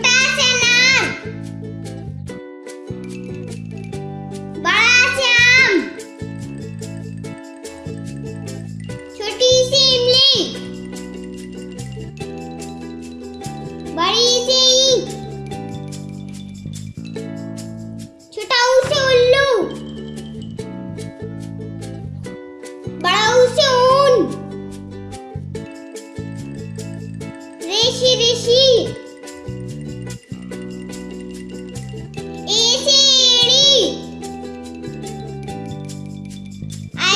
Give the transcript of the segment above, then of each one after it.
छोटा से नाम बड़ा से आम छोटी सी इमली बड़ी सी छोटा से उल्लू बड़ा से ऊन रेशी रेशी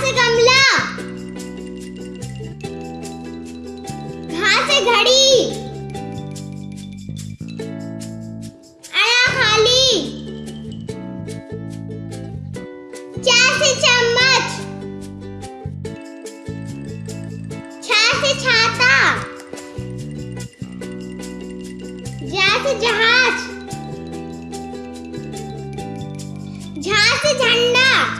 गा से गमला। घा से घड़ी। अड़ा खाली। चा से चम्मच। छा से छाता। जा से जहाज़। झा से झंडा।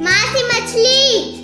माँ से मछली।